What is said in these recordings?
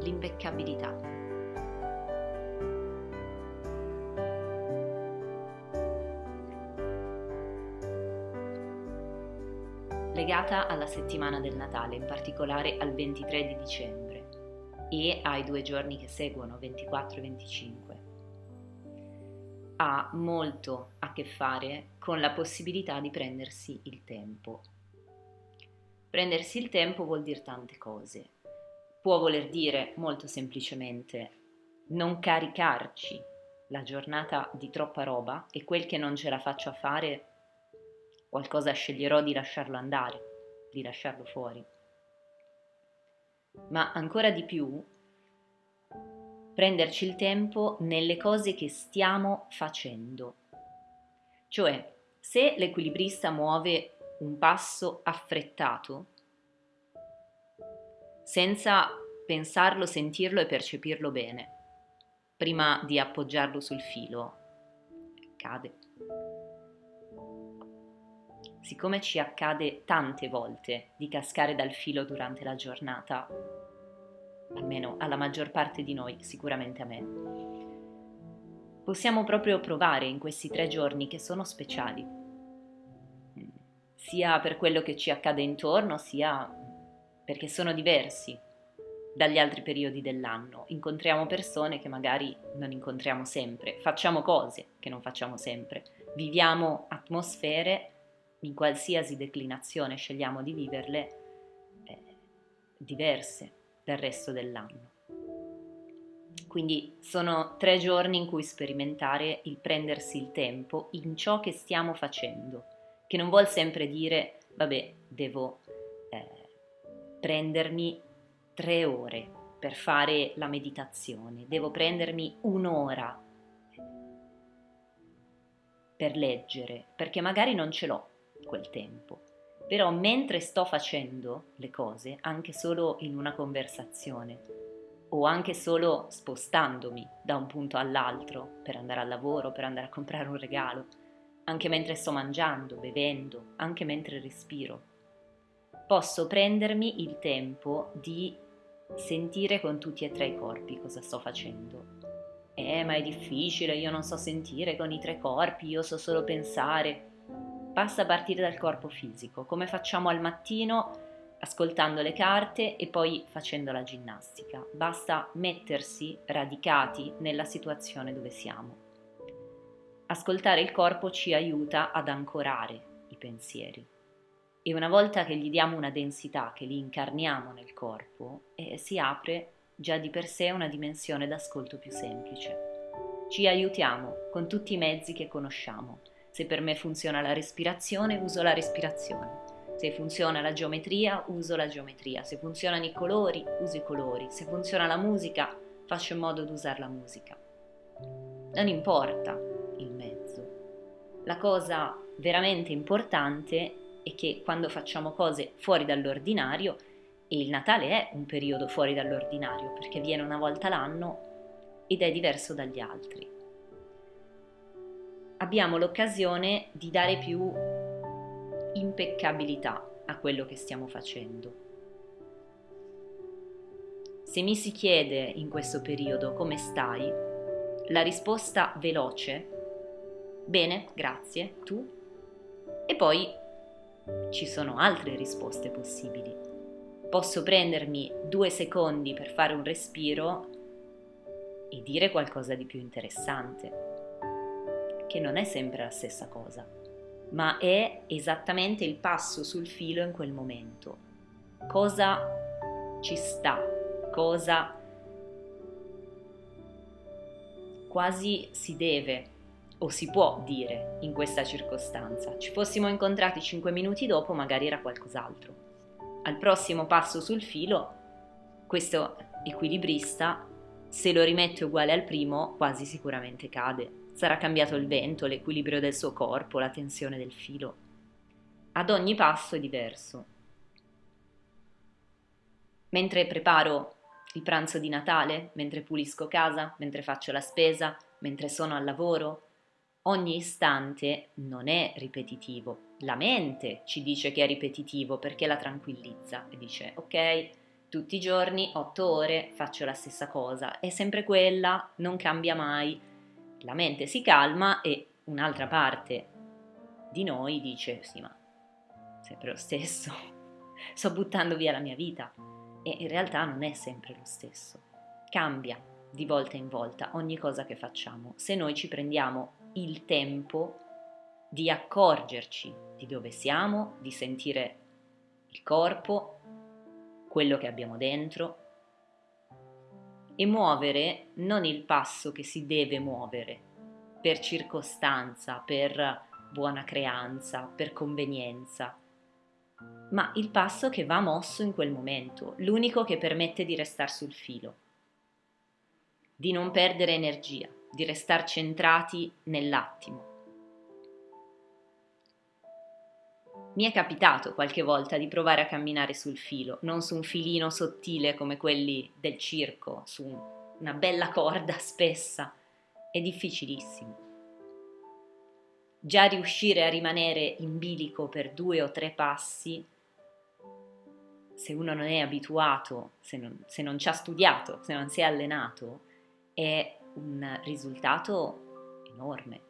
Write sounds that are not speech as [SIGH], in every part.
l'impeccabilità. Legata alla settimana del Natale, in particolare al 23 di dicembre e ai due giorni che seguono, 24 e 25 ha molto a che fare con la possibilità di prendersi il tempo. Prendersi il tempo vuol dire tante cose. Può voler dire molto semplicemente non caricarci la giornata di troppa roba e quel che non ce la faccio a fare, qualcosa sceglierò di lasciarlo andare, di lasciarlo fuori. Ma ancora di più prenderci il tempo nelle cose che stiamo facendo. Cioè, se l'equilibrista muove un passo affrettato, senza pensarlo, sentirlo e percepirlo bene, prima di appoggiarlo sul filo, cade. Siccome ci accade tante volte di cascare dal filo durante la giornata, almeno alla maggior parte di noi, sicuramente a me. Possiamo proprio provare in questi tre giorni che sono speciali, sia per quello che ci accade intorno, sia perché sono diversi dagli altri periodi dell'anno. Incontriamo persone che magari non incontriamo sempre, facciamo cose che non facciamo sempre, viviamo atmosfere in qualsiasi declinazione scegliamo di viverle eh, diverse del resto dell'anno. Quindi sono tre giorni in cui sperimentare il prendersi il tempo in ciò che stiamo facendo, che non vuol sempre dire, vabbè, devo prendermi tre ore per fare la meditazione, devo prendermi un'ora per leggere, perché magari non ce l'ho quel tempo. Però mentre sto facendo le cose, anche solo in una conversazione, o anche solo spostandomi da un punto all'altro per andare al lavoro, per andare a comprare un regalo, anche mentre sto mangiando, bevendo, anche mentre respiro, posso prendermi il tempo di sentire con tutti e tre i corpi cosa sto facendo. Eh, ma è difficile, io non so sentire con i tre corpi, io so solo pensare. Basta partire dal corpo fisico, come facciamo al mattino ascoltando le carte e poi facendo la ginnastica. Basta mettersi radicati nella situazione dove siamo. Ascoltare il corpo ci aiuta ad ancorare i pensieri e una volta che gli diamo una densità, che li incarniamo nel corpo, eh, si apre già di per sé una dimensione d'ascolto più semplice. Ci aiutiamo con tutti i mezzi che conosciamo se per me funziona la respirazione, uso la respirazione. Se funziona la geometria, uso la geometria. Se funzionano i colori, uso i colori. Se funziona la musica, faccio in modo di usare la musica. Non importa il mezzo. La cosa veramente importante è che quando facciamo cose fuori dall'ordinario, e il Natale è un periodo fuori dall'ordinario perché viene una volta l'anno ed è diverso dagli altri abbiamo l'occasione di dare più impeccabilità a quello che stiamo facendo. Se mi si chiede in questo periodo come stai, la risposta veloce, bene, grazie, tu, e poi ci sono altre risposte possibili. Posso prendermi due secondi per fare un respiro e dire qualcosa di più interessante che non è sempre la stessa cosa, ma è esattamente il passo sul filo in quel momento. Cosa ci sta, cosa quasi si deve o si può dire in questa circostanza. Ci fossimo incontrati cinque minuti dopo, magari era qualcos'altro. Al prossimo passo sul filo, questo equilibrista, se lo rimette uguale al primo, quasi sicuramente cade. Sarà cambiato il vento, l'equilibrio del suo corpo, la tensione del filo. Ad ogni passo è diverso. Mentre preparo il pranzo di Natale, mentre pulisco casa, mentre faccio la spesa, mentre sono al lavoro, ogni istante non è ripetitivo. La mente ci dice che è ripetitivo perché la tranquillizza e dice ok, tutti i giorni, otto ore, faccio la stessa cosa, è sempre quella, non cambia mai. La mente si calma e un'altra parte di noi dice sì ma sempre lo stesso, [LAUGHS] sto buttando via la mia vita. E in realtà non è sempre lo stesso, cambia di volta in volta ogni cosa che facciamo. Se noi ci prendiamo il tempo di accorgerci di dove siamo, di sentire il corpo, quello che abbiamo dentro e muovere non il passo che si deve muovere per circostanza, per buona creanza, per convenienza, ma il passo che va mosso in quel momento, l'unico che permette di restare sul filo, di non perdere energia, di restare centrati nell'attimo. Mi è capitato qualche volta di provare a camminare sul filo, non su un filino sottile come quelli del circo, su una bella corda spessa. È difficilissimo. Già riuscire a rimanere in bilico per due o tre passi, se uno non è abituato, se non, se non ci ha studiato, se non si è allenato, è un risultato enorme.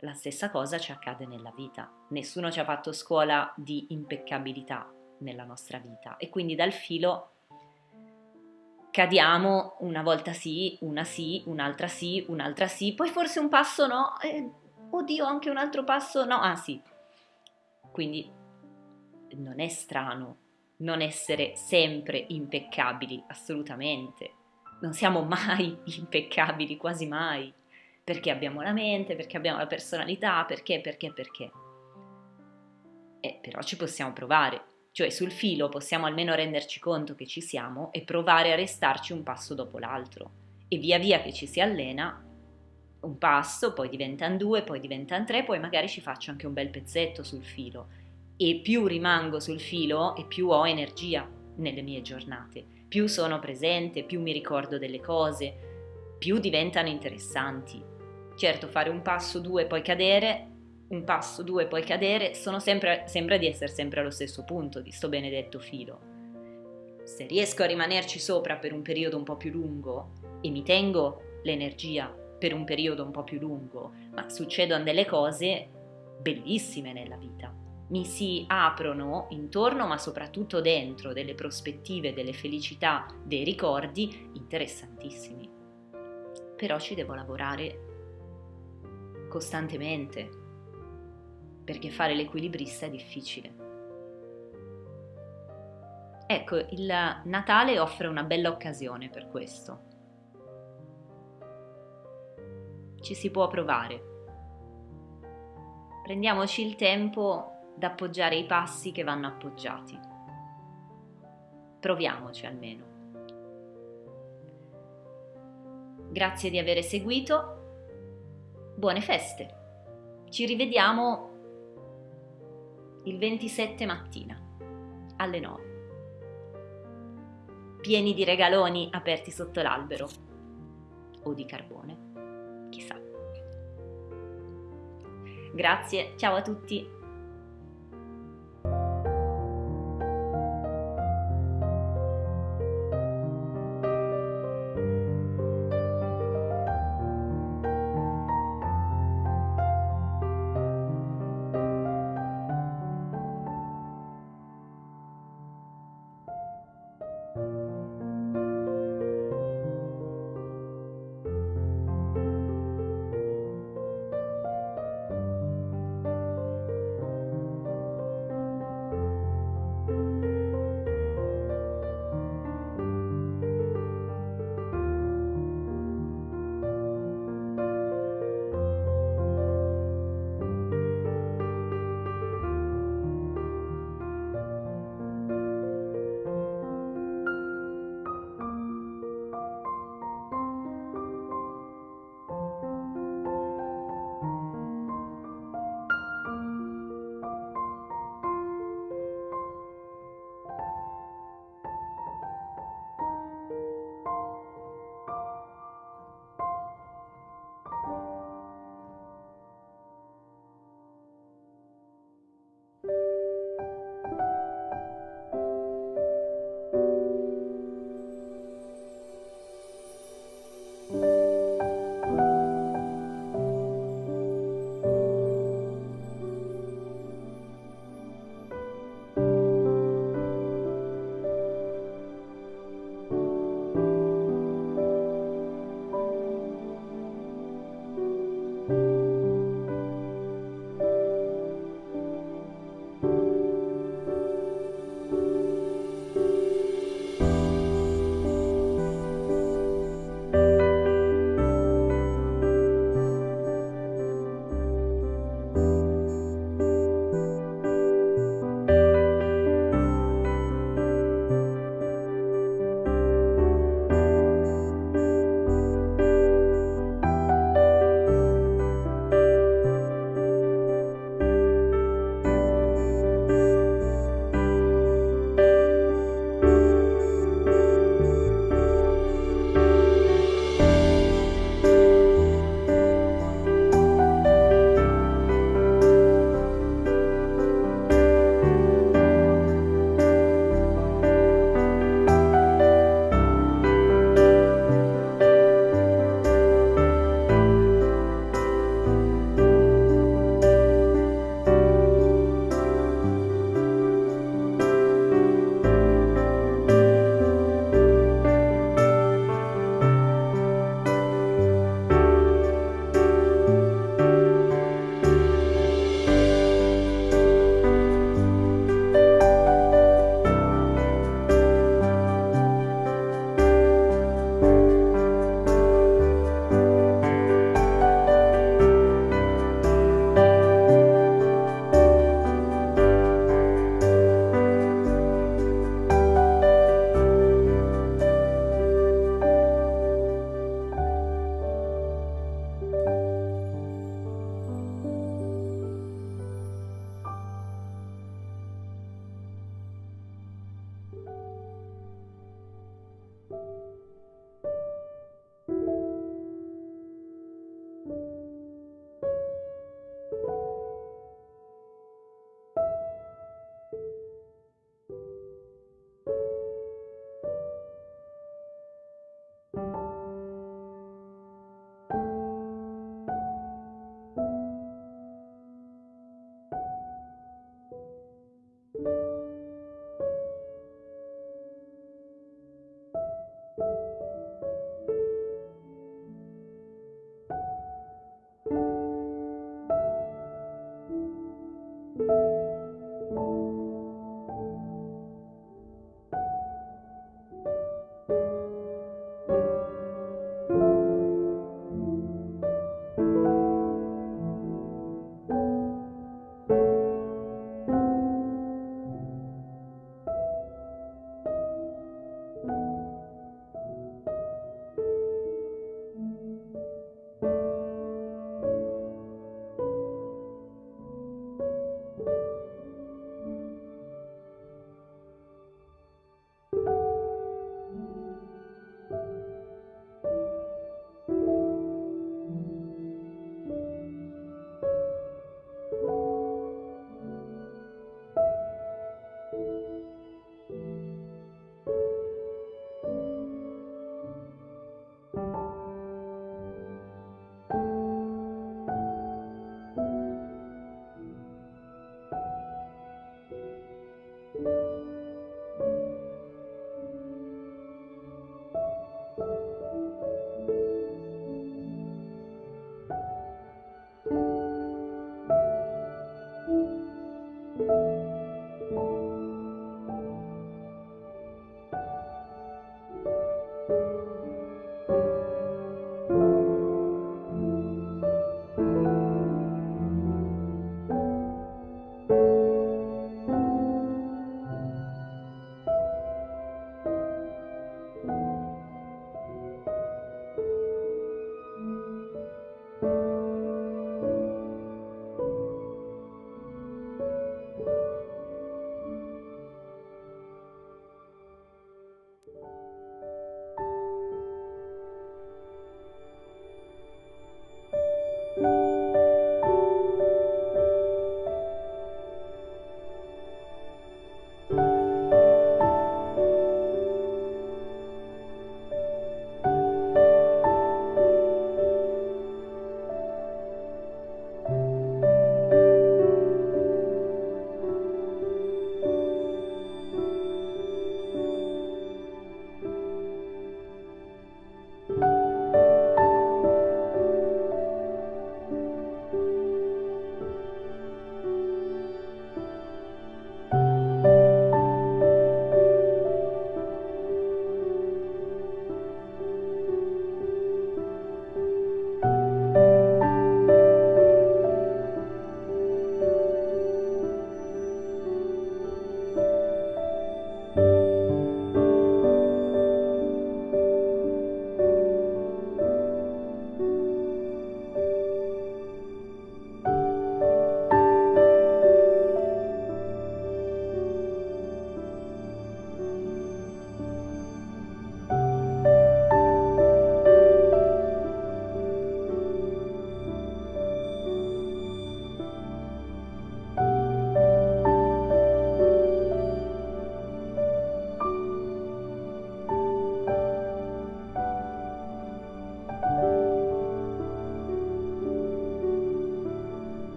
La stessa cosa ci accade nella vita. Nessuno ci ha fatto scuola di impeccabilità nella nostra vita e quindi dal filo cadiamo una volta sì, una sì, un'altra sì, un'altra sì, poi forse un passo no, eh, oddio anche un altro passo no, ah sì. Quindi non è strano non essere sempre impeccabili, assolutamente. Non siamo mai [LAUGHS] impeccabili, quasi mai perché abbiamo la mente, perché abbiamo la personalità, perché, perché, perché. E però ci possiamo provare, cioè sul filo possiamo almeno renderci conto che ci siamo e provare a restarci un passo dopo l'altro. E via via che ci si allena, un passo, poi diventano due, poi diventano tre, poi magari ci faccio anche un bel pezzetto sul filo. E più rimango sul filo e più ho energia nelle mie giornate, più sono presente, più mi ricordo delle cose, più diventano interessanti. Certo, fare un passo, due, poi cadere, un passo, due, poi cadere, sempre, sembra di essere sempre allo stesso punto di sto benedetto filo. Se riesco a rimanerci sopra per un periodo un po' più lungo e mi tengo l'energia per un periodo un po' più lungo, ma succedono delle cose bellissime nella vita. Mi si aprono intorno, ma soprattutto dentro, delle prospettive, delle felicità, dei ricordi interessantissimi. Però ci devo lavorare costantemente, perché fare l'equilibrista è difficile. Ecco, il Natale offre una bella occasione per questo. Ci si può provare. Prendiamoci il tempo d'appoggiare i passi che vanno appoggiati. Proviamoci almeno. Grazie di aver seguito buone feste. Ci rivediamo il 27 mattina alle 9. Pieni di regaloni aperti sotto l'albero o di carbone, chissà. Grazie, ciao a tutti.